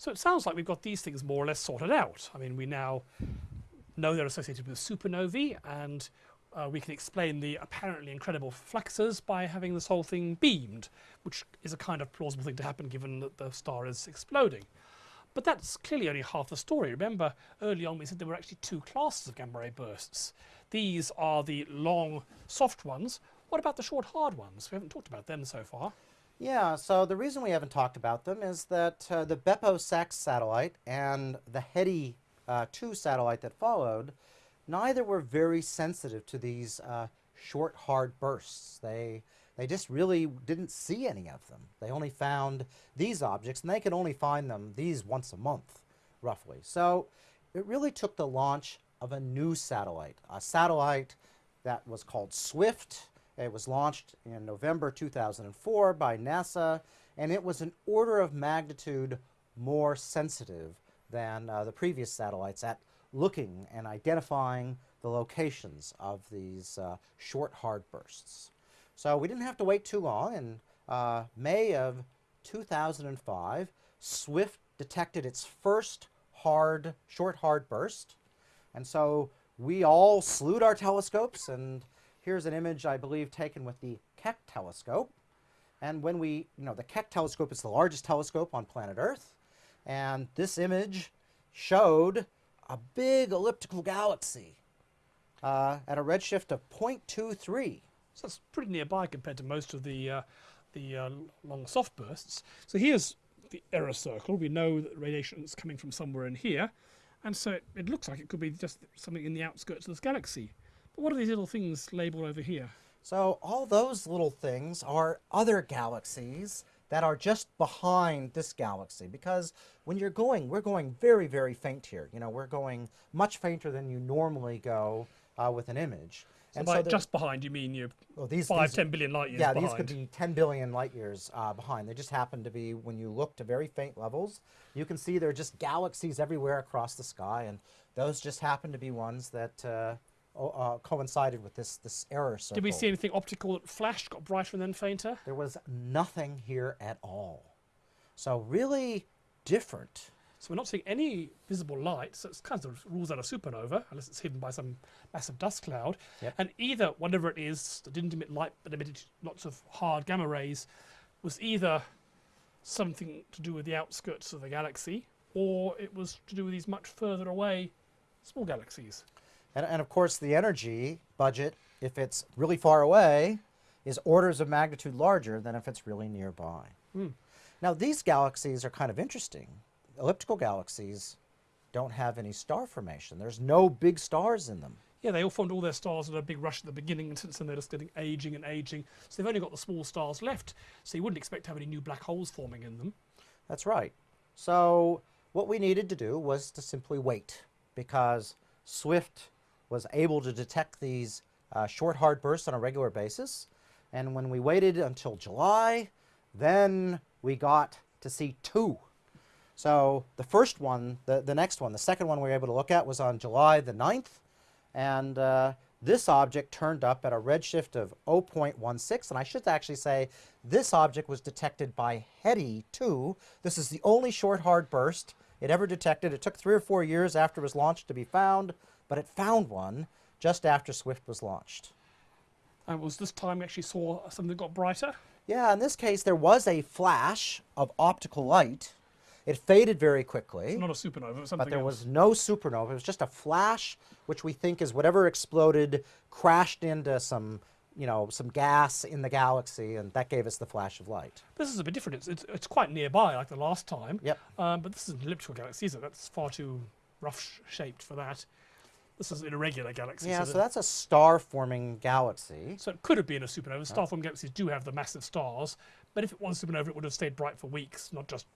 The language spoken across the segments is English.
So it sounds like we've got these things more or less sorted out. I mean, we now know they're associated with supernovae, and uh, we can explain the apparently incredible fluxes by having this whole thing beamed, which is a kind of plausible thing to happen given that the star is exploding. But that's clearly only half the story. Remember, early on we said there were actually two classes of gamma ray bursts. These are the long, soft ones. What about the short, hard ones? We haven't talked about them so far. Yeah, so the reason we haven't talked about them is that uh, the BeppoSAX satellite and the HETE uh, 2 satellite that followed, neither were very sensitive to these uh, short, hard bursts. They, they just really didn't see any of them. They only found these objects, and they could only find them, these, once a month, roughly. So it really took the launch of a new satellite, a satellite that was called SWIFT, it was launched in November 2004 by NASA, and it was an order of magnitude more sensitive than uh, the previous satellites at looking and identifying the locations of these uh, short, hard bursts. So we didn't have to wait too long. In uh, May of 2005, SWIFT detected its first hard, short, hard burst. And so we all slewed our telescopes and Here's an image, I believe, taken with the Keck telescope. And when we, you know, the Keck telescope is the largest telescope on planet Earth. And this image showed a big elliptical galaxy uh, at a redshift of 0.23. So that's pretty nearby compared to most of the, uh, the uh, long soft bursts. So here's the error circle. We know that radiation is coming from somewhere in here. And so it, it looks like it could be just something in the outskirts of this galaxy. What are these little things labeled over here? So all those little things are other galaxies that are just behind this galaxy because when you're going, we're going very, very faint here. You know, we're going much fainter than you normally go uh, with an image. So and by so just behind, you mean you're well, these, five, these, 10 billion light years behind. Yeah, behind. these could be 10 billion light years uh, behind. They just happen to be, when you look to very faint levels, you can see there are just galaxies everywhere across the sky, and those just happen to be ones that uh, uh, coincided with this this error circle. Did we see anything optical that flashed, got brighter and then fainter? There was nothing here at all. So really different. So we're not seeing any visible light, so it kind of rules out a supernova, unless it's hidden by some massive dust cloud. Yep. And either, whatever it is that didn't emit light but emitted lots of hard gamma rays, was either something to do with the outskirts of the galaxy, or it was to do with these much further away small galaxies. And, and of course, the energy budget, if it's really far away, is orders of magnitude larger than if it's really nearby. Mm. Now, these galaxies are kind of interesting. Elliptical galaxies don't have any star formation. There's no big stars in them. Yeah, they all formed all their stars at a big rush at the beginning, and since then they're just getting aging and aging. So they've only got the small stars left, so you wouldn't expect to have any new black holes forming in them. That's right. So what we needed to do was to simply wait, because Swift was able to detect these uh, short hard bursts on a regular basis. And when we waited until July, then we got to see two. So the first one, the, the next one, the second one we were able to look at was on July the 9th. And uh, this object turned up at a redshift of 0.16. And I should actually say this object was detected by HETE 2. This is the only short hard burst it ever detected. It took three or four years after it was launched to be found but it found one just after Swift was launched. And was this time we actually saw something that got brighter? Yeah, in this case there was a flash of optical light. It faded very quickly. It's not a supernova, But there else. was no supernova. It was just a flash, which we think is whatever exploded, crashed into some, you know, some gas in the galaxy, and that gave us the flash of light. This is a bit different. It's, it's, it's quite nearby, like the last time. Yep. Um, but this is an elliptical galaxy, it? That's far too rough shaped for that. This is an irregular galaxy. Yeah, so, so that's a star-forming galaxy. So it could have been a supernova. Star-forming galaxies do have the massive stars, but if it was a supernova, it would have stayed bright for weeks, not just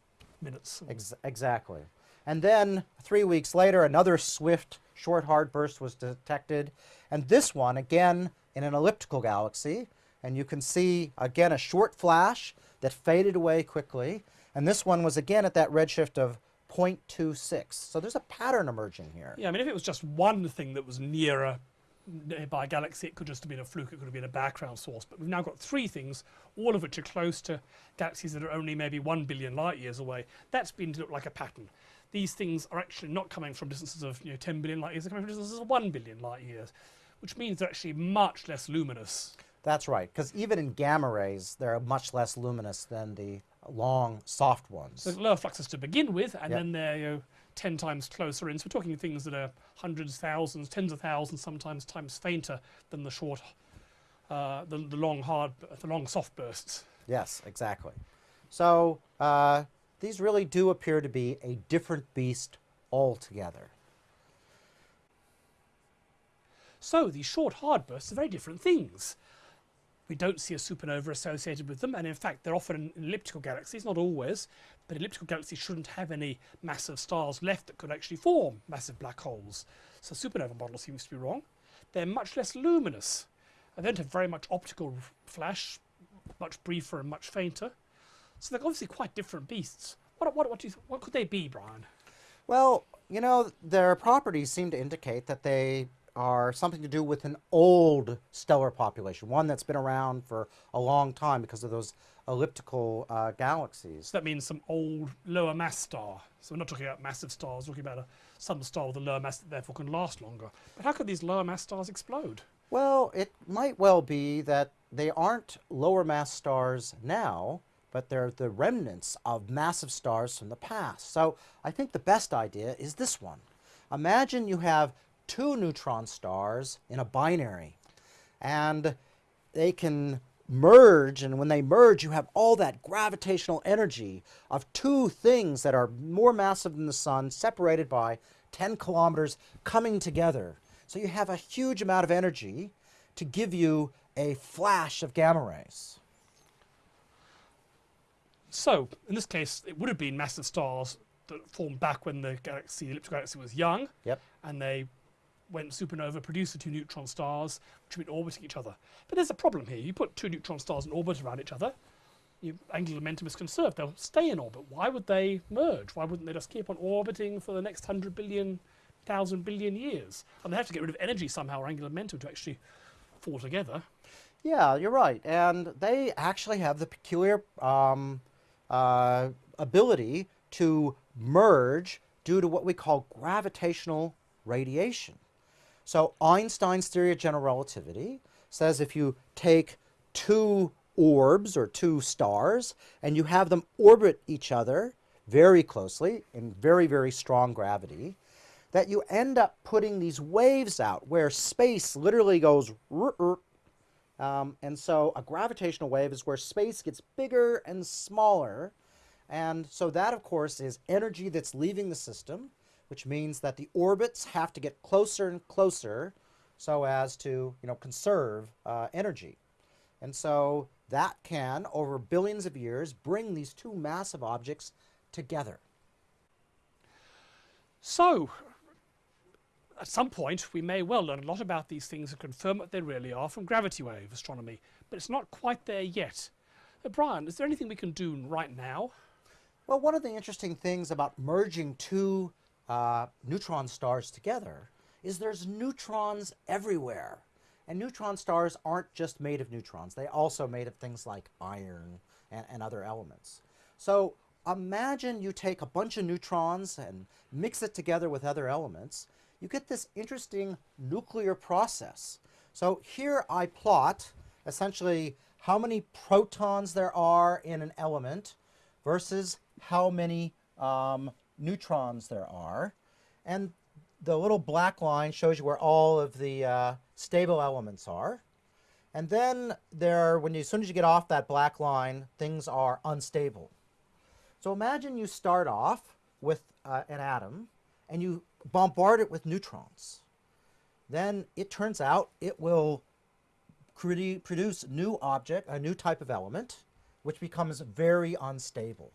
minutes. Ex exactly. And then three weeks later, another swift short hard burst was detected. And this one, again, in an elliptical galaxy. And you can see, again, a short flash that faded away quickly. And this one was, again, at that redshift of 0.26. So there's a pattern emerging here. Yeah, I mean, if it was just one thing that was nearer nearby galaxy. It could just have been a fluke. It could have been a background source. But we've now got three things, all of which are close to galaxies that are only maybe one billion light years away. That's been to look like a pattern. These things are actually not coming from distances of you know 10 billion light years. They're coming from distances of one billion light years, which means they're actually much less luminous. That's right, because even in gamma rays, they're much less luminous than the long, soft ones. So lower fluxes to begin with, and Yep. then they're you know, 10 times closer in. So we're talking things that are hundreds, thousands, tens of thousands, sometimes times fainter than the short, uh, the, the long hard, the long soft bursts. Yes, exactly. So uh, these really do appear to be a different beast altogether. So these short hard bursts are very different things. We don't see a supernova associated with them, and in fact, they're often in elliptical galaxies, not always, but elliptical galaxies shouldn't have any massive stars left that could actually form massive black holes. So supernova model seems to be wrong. They're much less luminous. They don't have very much optical flash, much briefer and much fainter. So they're obviously quite different beasts. What, what, what, do you, what could they be, Brian? Well, you know, their properties seem to indicate that they are something to do with an old stellar population, one that's been around for a long time because of those elliptical uh, galaxies. So that means some old lower mass star. So we're not talking about massive stars, we're talking about a, some star with a lower mass that therefore can last longer. But how could these lower mass stars explode? Well, it might well be that they aren't lower mass stars now, but they're the remnants of massive stars from the past. So I think the best idea is this one. Imagine you have two neutron stars in a binary, and they can merge, and when they merge, you have all that gravitational energy of two things that are more massive than the sun, separated by 10 kilometers, coming together. So you have a huge amount of energy to give you a flash of gamma rays. So in this case, it would have been massive stars that formed back when the galaxy, the elliptical galaxy, was young, Yep. and they went supernova, produced the two neutron stars, which have been orbiting each other. But there's a problem here. You put two neutron stars in orbit around each other, your angular momentum is conserved. They'll stay in orbit. Why would they merge? Why wouldn't they just keep on orbiting for the next hundred billion, thousand billion 1,000 years? And they have to get rid of energy somehow, or angular momentum, to actually fall together. Yeah, you're right. And they actually have the peculiar um, uh, ability to merge due to what we call gravitational radiation. So Einstein's theory of general relativity says if you take two orbs or two stars and you have them orbit each other very closely in very, very strong gravity, that you end up putting these waves out where space literally goes um, and so a gravitational wave is where space gets bigger and smaller. And so that, of course, is energy that's leaving the system, which means that the orbits have to get closer and closer so as to you know, conserve uh, energy. And so that can, over billions of years, bring these two massive objects together. So, at some point, we may well learn a lot about these things and confirm what they really are from gravity wave astronomy, but it's not quite there yet. Uh, Brian, is there anything we can do right now? Well, one of the interesting things about merging two uh, neutron stars together is there's neutrons everywhere. And neutron stars aren't just made of neutrons, they also made of things like iron and, and other elements. So imagine you take a bunch of neutrons and mix it together with other elements. You get this interesting nuclear process. So here I plot essentially how many protons there are in an element versus how many um, neutrons there are. And the little black line shows you where all of the uh, stable elements are. And then there, when you, as soon as you get off that black line, things are unstable. So imagine you start off with uh, an atom and you bombard it with neutrons. Then it turns out it will produce new object, a new type of element, which becomes very unstable.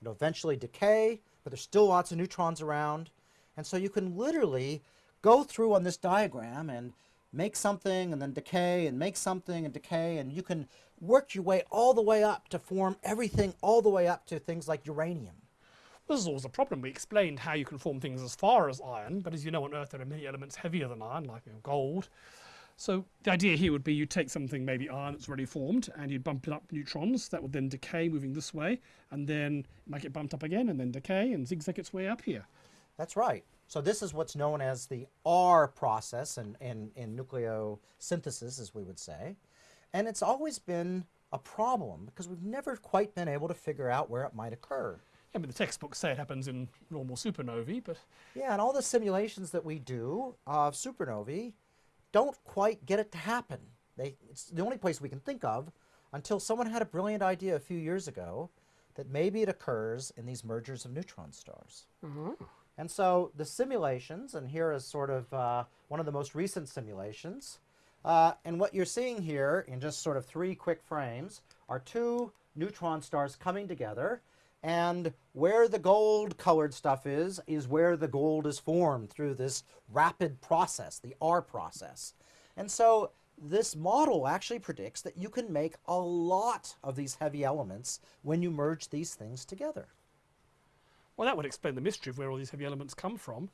It'll eventually decay, but there's still lots of neutrons around. And so you can literally go through on this diagram and make something and then decay and make something and decay and you can work your way all the way up to form everything all the way up to things like uranium. This is always a problem. We explained how you can form things as far as iron, but as you know on Earth there are many elements heavier than iron, like gold. So the idea here would be you take something, maybe iron that's already formed, and you'd bump it up neutrons. That would then decay moving this way, and then make it might get bumped up again, and then decay, and zigzag its way up here. That's right. So this is what's known as the R process in, in, in nucleosynthesis, as we would say. And it's always been a problem because we've never quite been able to figure out where it might occur. Yeah, but the textbooks say it happens in normal supernovae, but Yeah, and all the simulations that we do of supernovae don't quite get it to happen. They, it's the only place we can think of until someone had a brilliant idea a few years ago that maybe it occurs in these mergers of neutron stars. And so the simulations, and here is sort of uh, one of the most recent simulations. Uh, and what you're seeing here in just sort of three quick frames are two neutron stars coming together. And where the gold colored stuff is, is where the gold is formed through this rapid process, the R process. And so this model actually predicts that you can make a lot of these heavy elements when you merge these things together. well, that would explain the mystery of where all these heavy elements come from.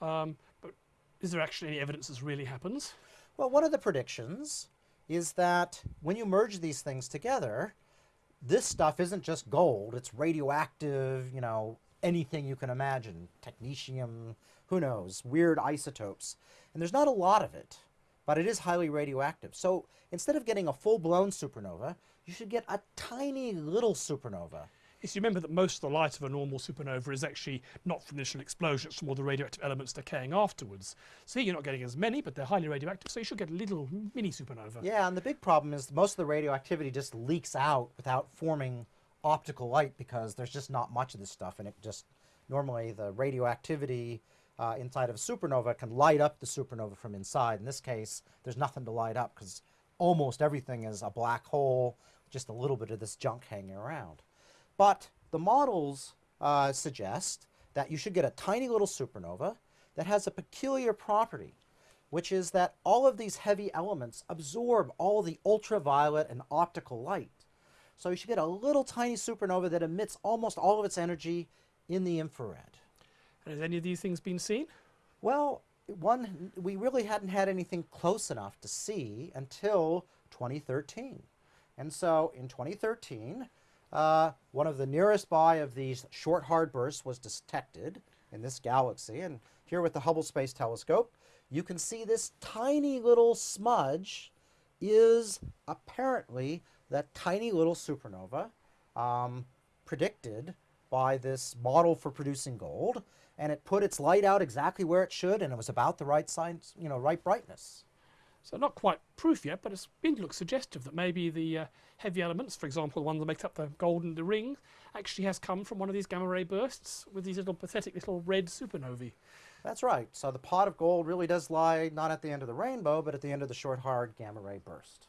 Um, but is there actually any evidence this really happens? Well, one of the predictions is that when you merge these things together, this stuff isn't just gold, it's radioactive, you know, anything you can imagine technetium, who knows, weird isotopes. And there's not a lot of it, but it is highly radioactive. So instead of getting a full blown supernova, you should get a tiny little supernova. Yes, you remember that most of the light of a normal supernova is actually not from the initial explosion, it's from all the radioactive elements decaying afterwards. So here you're not getting as many, but they're highly radioactive, so you should get a little mini supernova. Yeah, and the big problem is most of the radioactivity just leaks out without forming optical light because there's just not much of this stuff, and it just normally the radioactivity uh, inside of a supernova can light up the supernova from inside. In this case, there's nothing to light up because almost everything is a black hole, just a little bit of this junk hanging around. But the models uh, suggest that you should get a tiny little supernova that has a peculiar property, which is that all of these heavy elements absorb all the ultraviolet and optical light. So you should get a little tiny supernova that emits almost all of its energy in the infrared. And has any of these things been seen? Well, one we really hadn't had anything close enough to see until 2013. And so in 2013, uh, one of the nearest by of these short hard bursts was detected in this galaxy. And here with the Hubble Space Telescope, you can see this tiny little smudge is apparently that tiny little supernova um, predicted by this model for producing gold. And it put its light out exactly where it should, and it was about the right size, you know, right brightness. So not quite proof yet, but it's been to look suggestive that maybe the uh, heavy elements, for example, the one that makes up the gold in the ring, actually has come from one of these gamma ray bursts with these little pathetic little red supernovae. That's right. So the pot of gold really does lie not at the end of the rainbow, but at the end of the short, hard gamma ray burst.